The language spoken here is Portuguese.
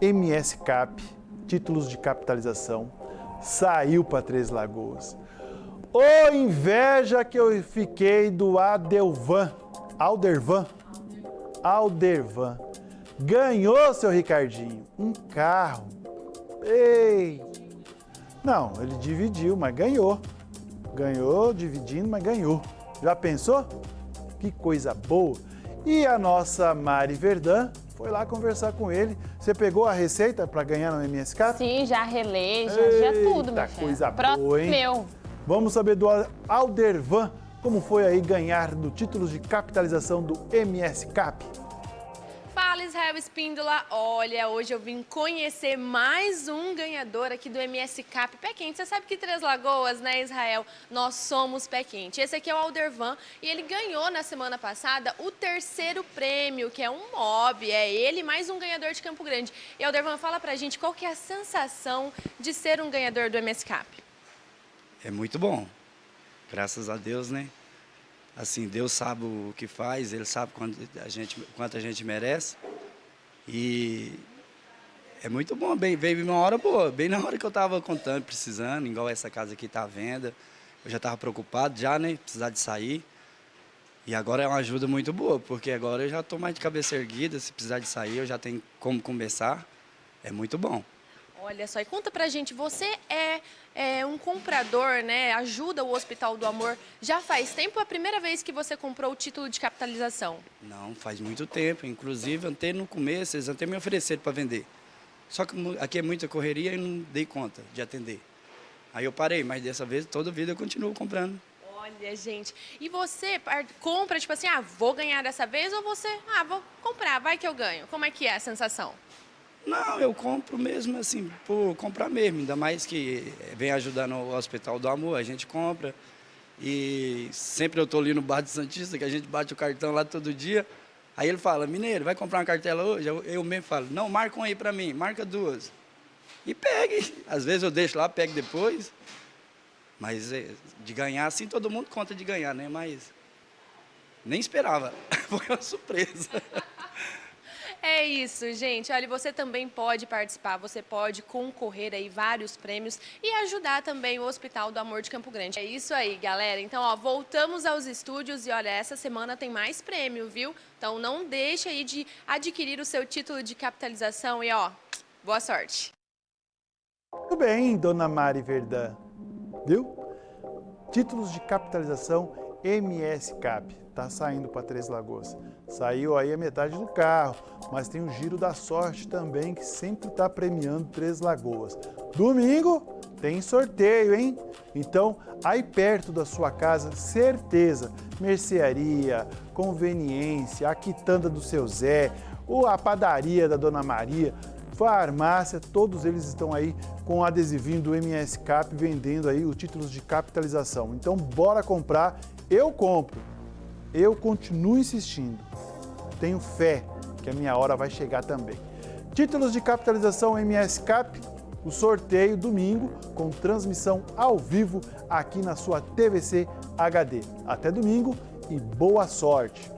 MS Cap, títulos de capitalização, saiu para Três Lagoas. Ô inveja que eu fiquei do Adelvan, Aldervan, Aldervan. Ganhou, seu Ricardinho, um carro. Ei! Não, ele dividiu, mas ganhou. Ganhou dividindo, mas ganhou. Já pensou? Que coisa boa. E a nossa Mari Verdun foi lá conversar com ele. Você pegou a receita para ganhar no MSK? Sim, já relei, já, já tudo, meu coisa Pro boa, hein? Meu. Vamos saber do Aldervan como foi aí ganhar no títulos de capitalização do MS Cap. Israel Espíndola, olha, hoje eu vim conhecer mais um ganhador aqui do MS Cap Pé Quente. Você sabe que Três Lagoas, né Israel, nós somos Pé Quente. Esse aqui é o Aldervan e ele ganhou na semana passada o terceiro prêmio, que é um mob, é ele mais um ganhador de Campo Grande. E Aldervan, fala pra gente qual que é a sensação de ser um ganhador do MS Cap. É muito bom, graças a Deus, né? assim, Deus sabe o que faz, Ele sabe quanto a gente, quanto a gente merece. E é muito bom, bem, veio uma hora boa, bem na hora que eu estava contando, precisando, igual essa casa aqui está à venda. Eu já estava preocupado já, né, precisar de sair. E agora é uma ajuda muito boa, porque agora eu já estou mais de cabeça erguida, se precisar de sair eu já tenho como começar. É muito bom. Olha só, e conta pra gente, você é, é, um comprador, né? Ajuda o Hospital do Amor. Já faz tempo? É a primeira vez que você comprou o título de capitalização? Não, faz muito tempo. Inclusive, até no começo, eles até me ofereceram para vender. Só que aqui é muita correria e não dei conta de atender. Aí eu parei, mas dessa vez, toda vida eu continuo comprando. Olha, gente, e você compra, tipo assim, ah, vou ganhar dessa vez ou você, ah, vou comprar, vai que eu ganho. Como é que é a sensação? Não, eu compro mesmo assim, por comprar mesmo, ainda mais que vem ajudando o Hospital do Amor, a gente compra. E sempre eu estou ali no bar de Santista, que a gente bate o cartão lá todo dia. Aí ele fala, mineiro, vai comprar uma cartela hoje? Eu, eu mesmo falo, não, marca um aí para mim, marca duas. E pegue. Às vezes eu deixo lá, pego depois. Mas é, de ganhar, assim, todo mundo conta de ganhar, né? Mas nem esperava. Foi uma surpresa. É isso, gente. Olha, você também pode participar, você pode concorrer aí vários prêmios e ajudar também o Hospital do Amor de Campo Grande. É isso aí, galera. Então, ó, voltamos aos estúdios e olha, essa semana tem mais prêmio, viu? Então não deixe aí de adquirir o seu título de capitalização e ó, boa sorte. Tudo bem, dona Mari Verdã. Viu? Títulos de capitalização MS Cap está saindo para Três Lagoas. Saiu aí a metade do carro, mas tem o Giro da Sorte também, que sempre está premiando Três Lagoas. Domingo tem sorteio, hein? Então, aí perto da sua casa, certeza, mercearia, conveniência, a quitanda do seu Zé, ou a padaria da Dona Maria, farmácia, todos eles estão aí com o adesivinho do MS Cap vendendo aí os títulos de capitalização. Então, bora comprar, eu compro eu continuo insistindo. Tenho fé que a minha hora vai chegar também. Títulos de capitalização MS Cap, o sorteio domingo com transmissão ao vivo aqui na sua TVC HD. Até domingo e boa sorte!